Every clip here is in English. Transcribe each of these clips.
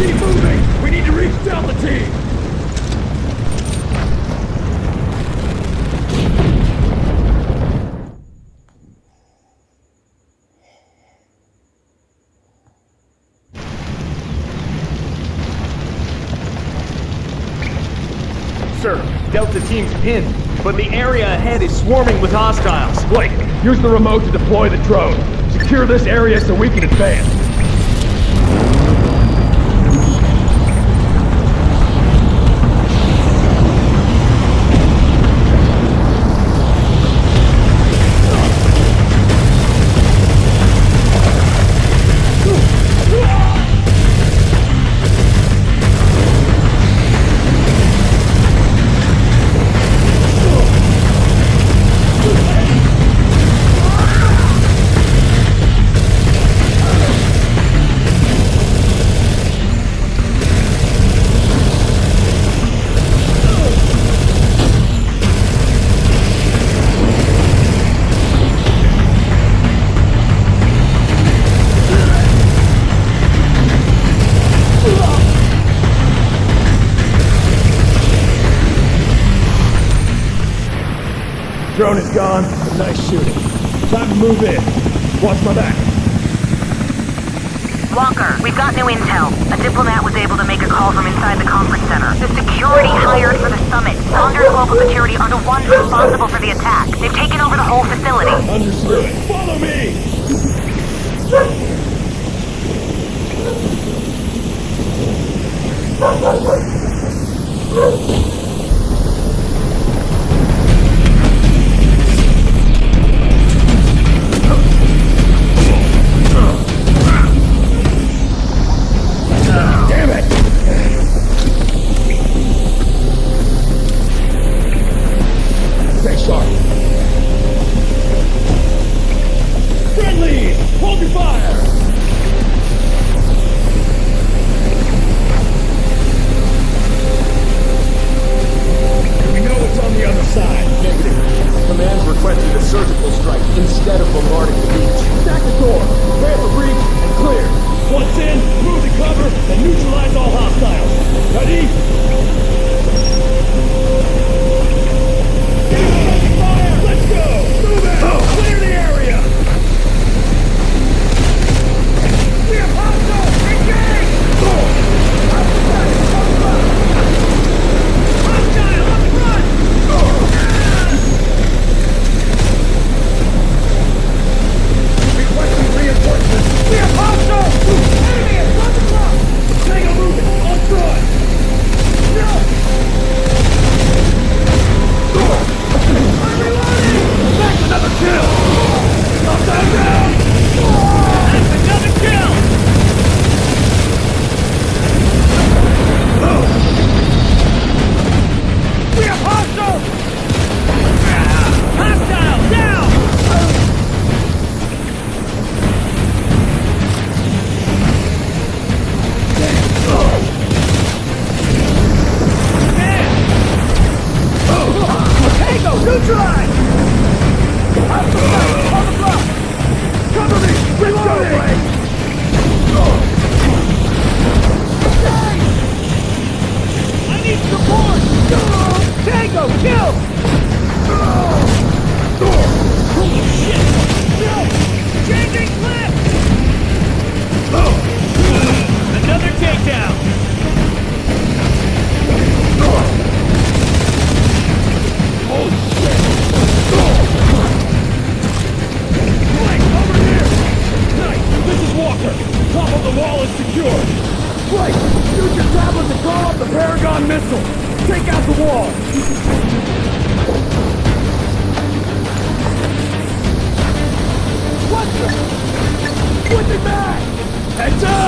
Keep moving! We need to reach Delta Team! Sir, Delta Team's pinned, but the area ahead is swarming with hostiles. Blake, use the remote to deploy the drone. Secure this area so we can advance. Nice shooting. Time to move in. Watch my back. Walker, we've got new intel. A diplomat was able to make a call from inside the conference center. The security hired for the summit, Saunders Global Security, are the ones responsible for the attack. They've taken over the whole facility. Understood. Follow me!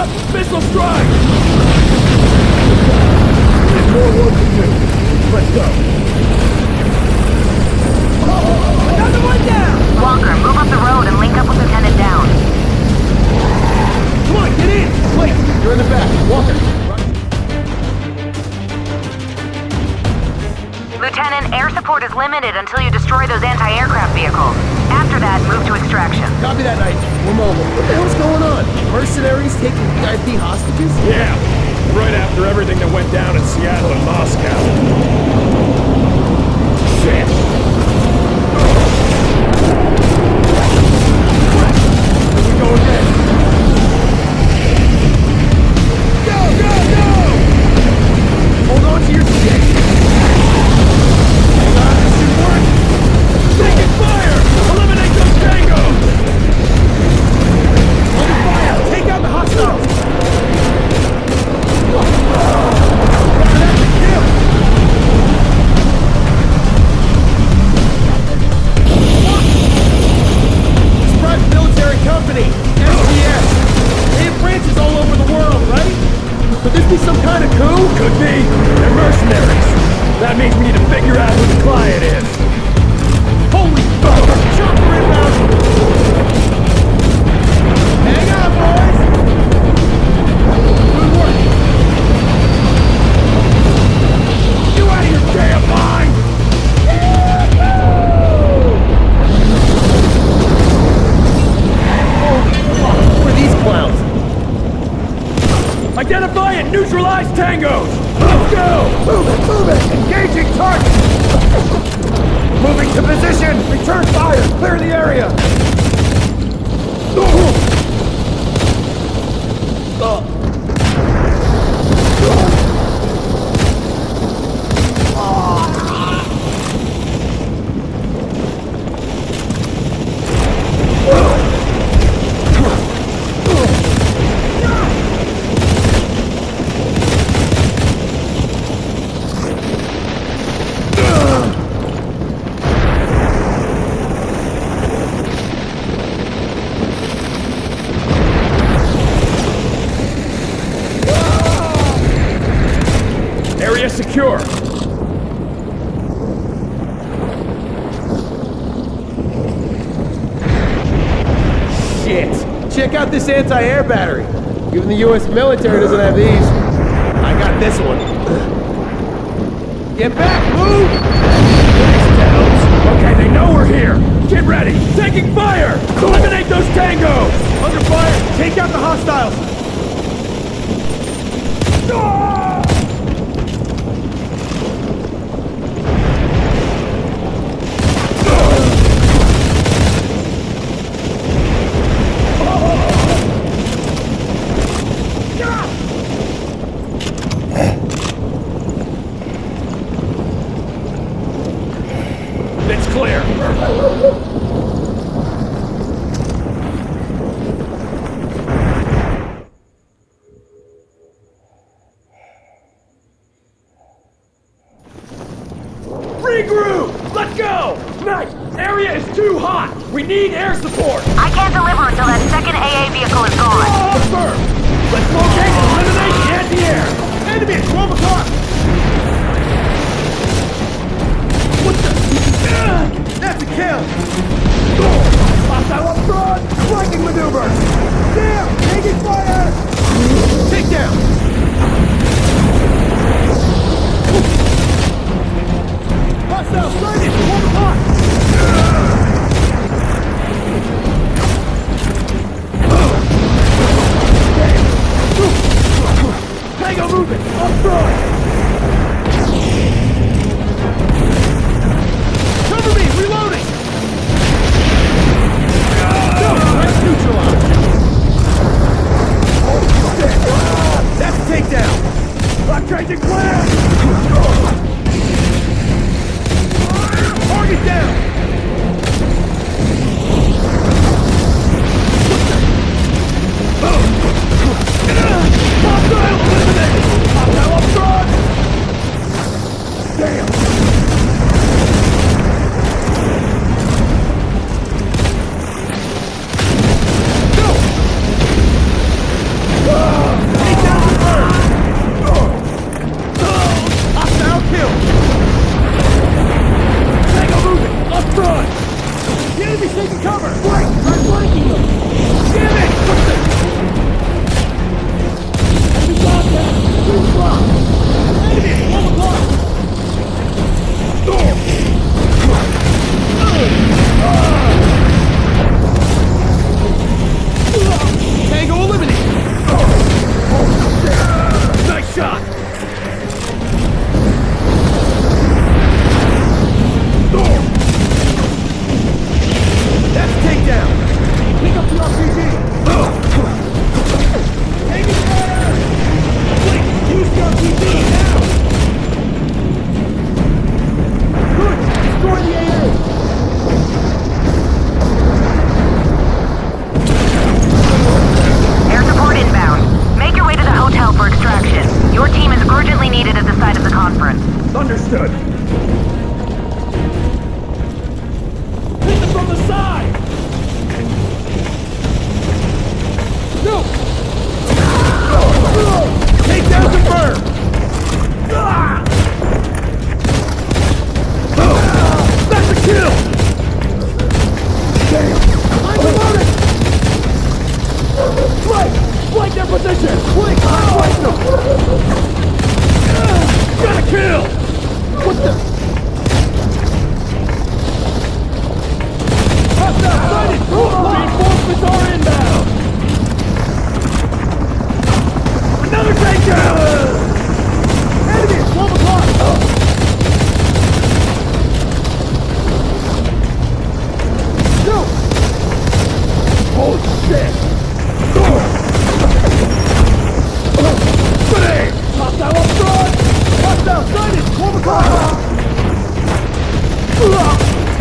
Up! Missile strike! There's more work to do. Let's go. Another one down! Walker, move up the road and link up with Lieutenant Down. Come on, get in! Blake, you're in the back. Walker. Lieutenant, air support is limited until you destroy those anti-aircraft vehicles. After that, move to extraction. Copy that, Knight. We're mobile. What the hell's going on? Mercenaries taking VIP hostages? Yeah, right after everything that went down in Seattle and Who? Could be. They're mercenaries. That means we need to figure out who the client is. Area secure. Shit. Check out this anti-air battery. Even the U.S. military doesn't have these. I got this one. Get back, move! Okay, they know we're here. Get ready. Taking fire! Eliminate those tangos! Under fire, take out the hostiles! No!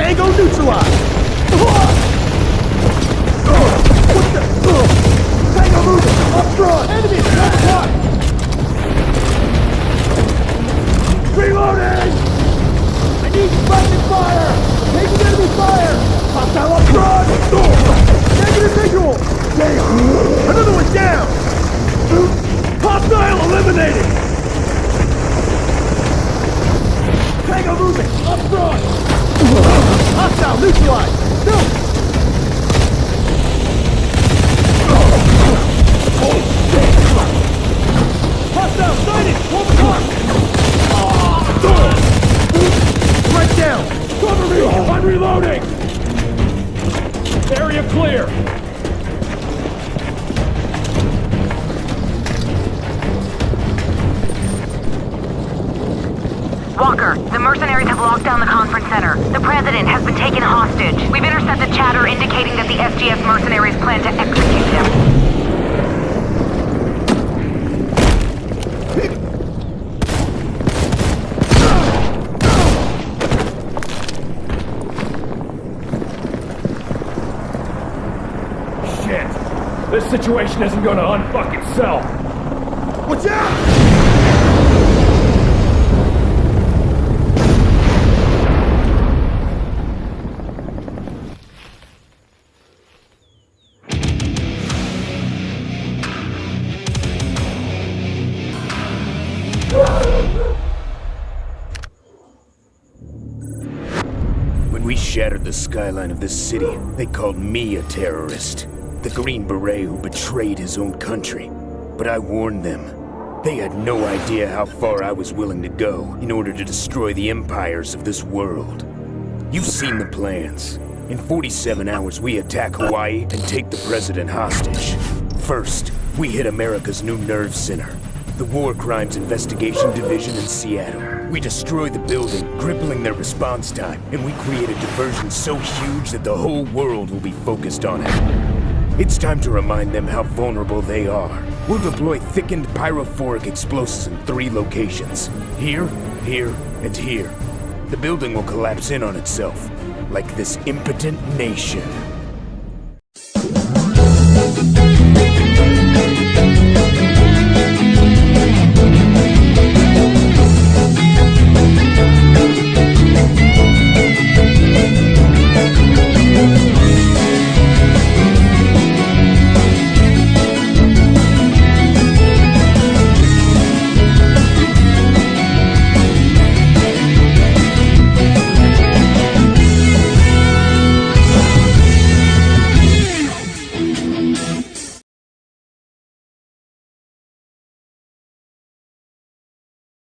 Tango neutralized! What the? Tango moving! Up front! Enemy! Left front! Reloading! I need friendly fire! Taking enemy fire! Hostile up front! Negative visual! Another one down! Hostile eliminated! Tango moving! Up front! Hostile neutralized! No! This situation isn't gonna unfuck itself! Watch out! When we shattered the skyline of this city, they called me a terrorist. The Green Beret who betrayed his own country. But I warned them. They had no idea how far I was willing to go in order to destroy the empires of this world. You've seen the plans. In 47 hours, we attack Hawaii and take the president hostage. First, we hit America's new nerve center, the War Crimes Investigation Division in Seattle. We destroy the building, crippling their response time, and we create a diversion so huge that the whole world will be focused on it. It's time to remind them how vulnerable they are. We'll deploy thickened pyrophoric explosives in three locations. Here, here, and here. The building will collapse in on itself, like this impotent nation.